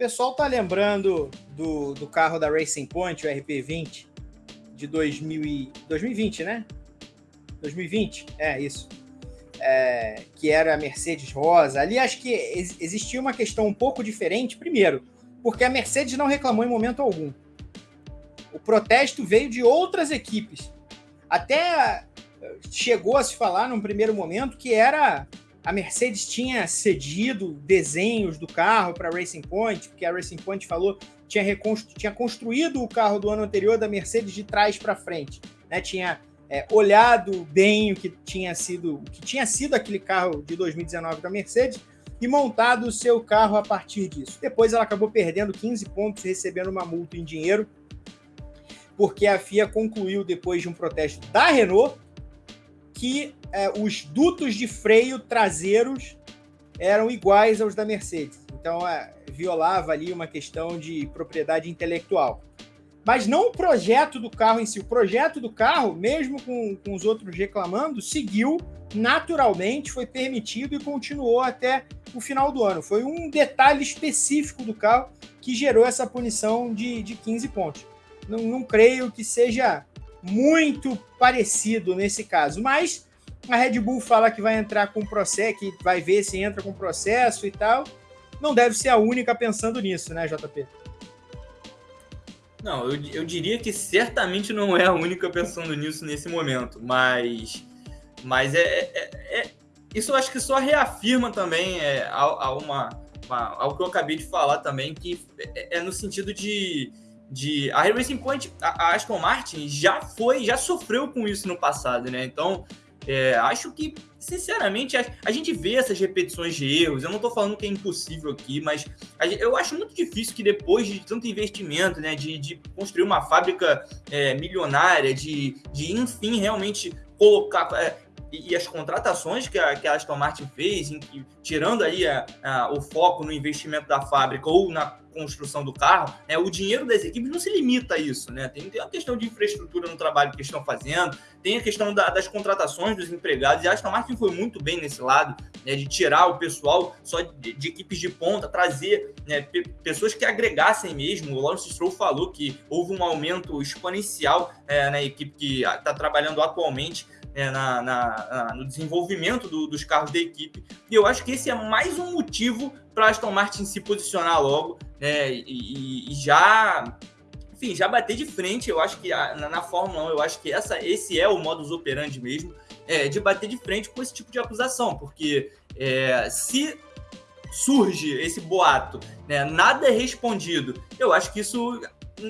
pessoal tá lembrando do, do carro da Racing Point, o RP20, de 2000 e, 2020, né? 2020, é isso. É, que era a Mercedes Rosa. Ali acho que ex existia uma questão um pouco diferente. Primeiro, porque a Mercedes não reclamou em momento algum. O protesto veio de outras equipes. Até chegou a se falar num primeiro momento que era a Mercedes tinha cedido desenhos do carro para a Racing Point, porque a Racing Point falou tinha, reconstru tinha construído o carro do ano anterior da Mercedes de trás para frente, né? Tinha é, olhado bem o que tinha sido o que tinha sido aquele carro de 2019 da Mercedes e montado o seu carro a partir disso. Depois ela acabou perdendo 15 pontos, recebendo uma multa em dinheiro, porque a FIA concluiu depois de um protesto da Renault que é, os dutos de freio traseiros eram iguais aos da Mercedes. Então, é, violava ali uma questão de propriedade intelectual. Mas não o projeto do carro em si. O projeto do carro, mesmo com, com os outros reclamando, seguiu naturalmente, foi permitido e continuou até o final do ano. Foi um detalhe específico do carro que gerou essa punição de, de 15 pontos. Não, não creio que seja muito parecido nesse caso, mas a Red Bull fala que vai entrar com processo, que vai ver se entra com processo e tal. Não deve ser a única pensando nisso, né, JP? Não, eu, eu diria que certamente não é a única pensando nisso nesse momento, mas, mas é, é, é isso eu acho que só reafirma também é, a, a uma, uma, algo que eu acabei de falar também, que é, é no sentido de de a Racing Point, a, Aston Martin já foi, já sofreu com isso no passado, né? Então, é, acho que, sinceramente, a, a, gente vê essas repetições de erros. Eu não estou falando que é impossível aqui, mas a, eu acho muito difícil que depois de tanto investimento, né, de, de construir uma fábrica é, milionária, de, de, enfim, realmente colocar. É, e, e, as contratações que a, que a Aston Martin fez, em, tirando aí a, a, o foco no investimento da fábrica ou na construção do carro, né, o dinheiro das equipes não se limita a isso, né? Tem, tem a questão de infraestrutura no trabalho que estão fazendo, tem a questão da, das contratações dos empregados, e a Aston Martin foi muito bem nesse lado, né, de tirar o pessoal só de, de equipes de ponta, trazer né, pe pessoas que agregassem mesmo. O Lawrence Stroll falou que houve um aumento exponencial é, na equipe que está trabalhando atualmente é, na, na, na, no desenvolvimento do, dos carros da equipe. E eu acho que esse é mais um motivo para Aston Martin se posicionar logo né, e, e, já, enfim, já bater de frente. Eu acho que na, na, Fórmula 1, eu acho que essa, esse é o modus operandi mesmo, é, de bater de frente com esse tipo de acusação, porque é, se surge esse boato, né, nada é respondido, eu acho que isso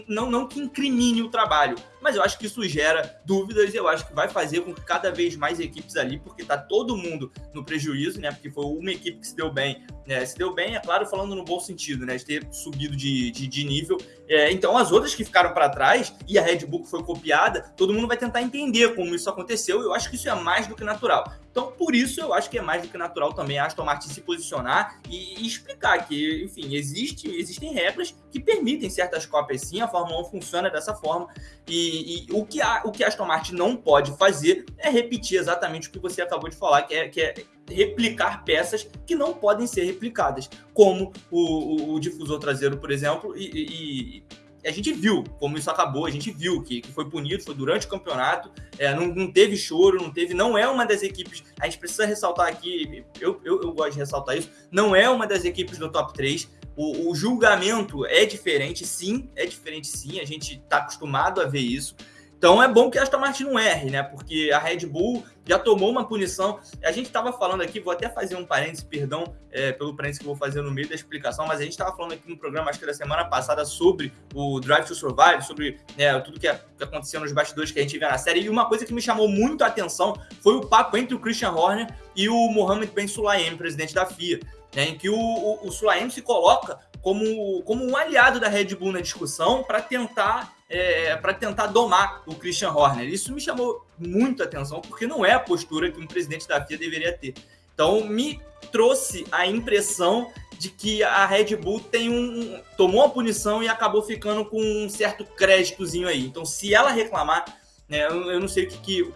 não, não que incrimine o trabalho, mas eu acho que isso gera dúvidas e eu acho que vai fazer com que cada vez mais equipes ali, porque tá todo mundo no prejuízo, né? Porque foi uma equipe que se deu bem, né? Se deu bem, é claro, falando no bom sentido, né? De ter subido de, de, de nível. É, então, as outras que ficaram para trás e a Red Bull foi copiada, todo mundo vai tentar entender como isso aconteceu. Eu acho que isso é mais do que natural. Então, por isso, eu acho que é mais do que natural também a Aston Martin se posicionar e, e explicar que, enfim, existe, existem regras que permitem certas cópias sim, a Fórmula 1 funciona dessa forma. E, e, o, que a, o que a Aston Martin não pode fazer é repetir exatamente o que você acabou de falar, que é, que é replicar peças que não podem ser replicadas, como o, o, o difusor traseiro, por exemplo, e, e, a gente viu como isso acabou, a gente viu que, que foi punido, foi durante o campeonato, é, não, não, teve choro, não teve, não é uma das equipes, a gente precisa ressaltar aqui, eu, eu, eu gosto de ressaltar isso, não é uma das equipes do top 3, o, o, julgamento é diferente, sim, é diferente sim, a gente está acostumado a ver isso. Então é bom que a Aston Martin não erre, né? Porque a Red Bull já tomou uma punição. A gente estava falando aqui, vou até fazer um parênteses, perdão é, pelo parênteses que eu vou fazer no meio da explicação, mas a gente estava falando aqui no programa, acho que da semana passada, sobre o Drive to Survive, sobre né, tudo que, que aconteceu nos bastidores que a gente vê na série. E uma coisa que me chamou muito a atenção foi o papo entre o Christian Horner e o Mohamed Ben Sulayem, presidente da FIA né, em que o, o, o Sulaim se coloca como, como um aliado da Red Bull na discussão para tentar é, para tentar domar o Christian Horner. Isso me chamou muito a atenção, porque não é a postura que um presidente da FIA deveria ter. Então, me trouxe a impressão de que a Red Bull tem um, tomou uma punição e acabou ficando com um certo créditozinho aí. Então, se ela reclamar, né, eu, eu não sei o que, que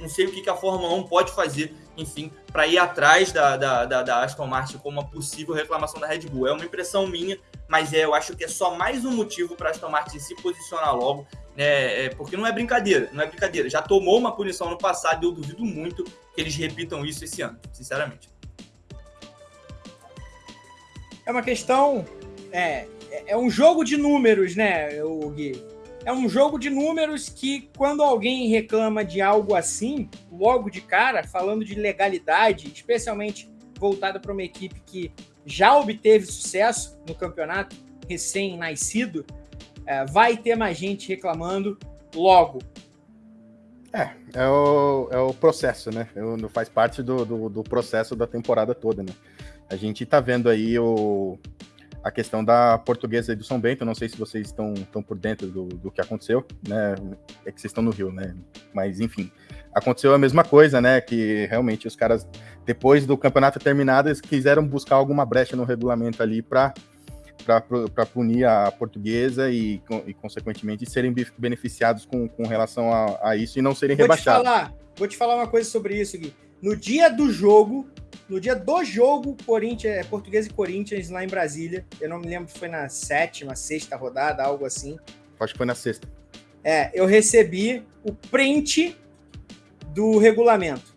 não sei o que, que a Fórmula 1 pode fazer enfim, para ir atrás da, da, da, da, Aston Martin como uma possível reclamação da Red Bull. É uma impressão minha, mas é, eu acho que é só mais um motivo para a Aston Martin se posicionar logo, né, é, porque não é brincadeira, não é brincadeira. Já tomou uma punição no passado e eu duvido muito que eles repitam isso esse ano, sinceramente. É uma questão, é, é um jogo de números, né, o Gui? É um jogo de números que, quando alguém reclama de algo assim, logo de cara, falando de legalidade, especialmente voltada para uma equipe que já obteve sucesso no campeonato, recém-nascido, é, vai ter mais gente reclamando logo. É, é o, é o processo, né? Faz parte do, do, do processo da temporada toda, né? A gente tá vendo aí o, a questão da portuguesa do São Bento. Não sei se vocês estão, estão por dentro do, do que aconteceu, né? É que vocês estão no Rio, né? Mas enfim, aconteceu a mesma coisa, né? Que realmente os caras, depois do campeonato terminado, eles quiseram buscar alguma brecha no regulamento ali para para punir a portuguesa e, e, consequentemente, serem beneficiados com, com relação a, a isso e não serem vou rebaixados. Te falar, vou te falar uma coisa sobre isso, Gui. No dia do jogo, no dia do jogo, Corinthians, é, Português e Corinthians lá em Brasília. Eu não me lembro se foi na sétima, sexta rodada, algo assim. Acho que foi na sexta. É, eu recebi o print do regulamento.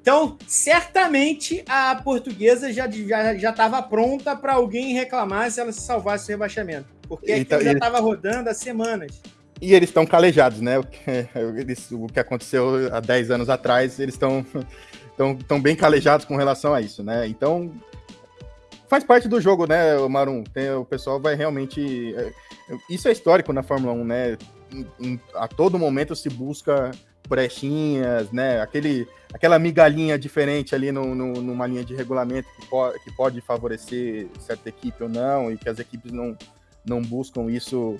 Então, certamente a portuguesa já estava já, já pronta para alguém reclamar se ela se salvasse do rebaixamento. Porque então, já estava rodando há semanas. E eles estão calejados, né? O que, eles, o que aconteceu há 10 anos atrás, eles estão estão bem calejados com relação a isso, né? Então, faz parte do jogo, né, Marum? Tem, o pessoal vai realmente. É, isso é histórico na Fórmula 1, né? Em, em, a todo momento se busca brechinhas, né? Aquele, aquela migalhinha diferente ali no, no, numa linha de regulamento que, po que pode favorecer certa equipe ou não, e que as equipes não, não buscam isso,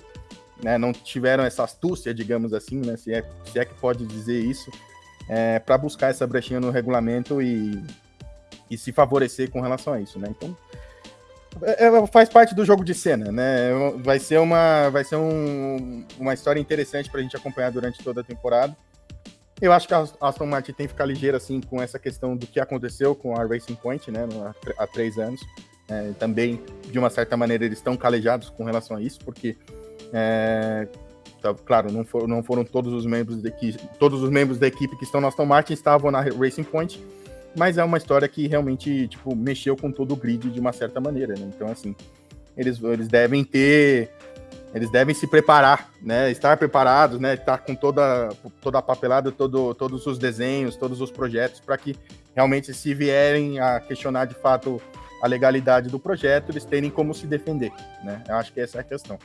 né? Não tiveram essa astúcia, digamos assim, né? Se é, se é que pode dizer isso é, para buscar essa brechinha no regulamento e, e se favorecer com relação a isso, né? Então, é, é faz parte do jogo de cena, né? Vai ser uma, vai ser um, uma história interessante para a gente acompanhar durante toda a temporada. Eu acho que a Aston Martin tem que ficar ligeira assim com essa questão do que aconteceu com a Racing Point, né? Há três anos. É, também, de uma certa maneira, eles estão calejados com relação a isso, porque é, Tá, claro, não, for, não foram todos os membros da equipe, todos os membros da equipe que estão na Aston Martin estavam na Racing Point, mas é uma história que realmente tipo mexeu com todo o grid de uma certa maneira, né? Então assim, eles, eles devem ter eles devem se preparar, né? Estar preparados, né? Estar com toda, toda a papelada, todo, todos os desenhos, todos os projetos, para que realmente, se vierem a questionar de fato a legalidade do projeto, eles terem como se defender, né? Eu acho que essa é a questão.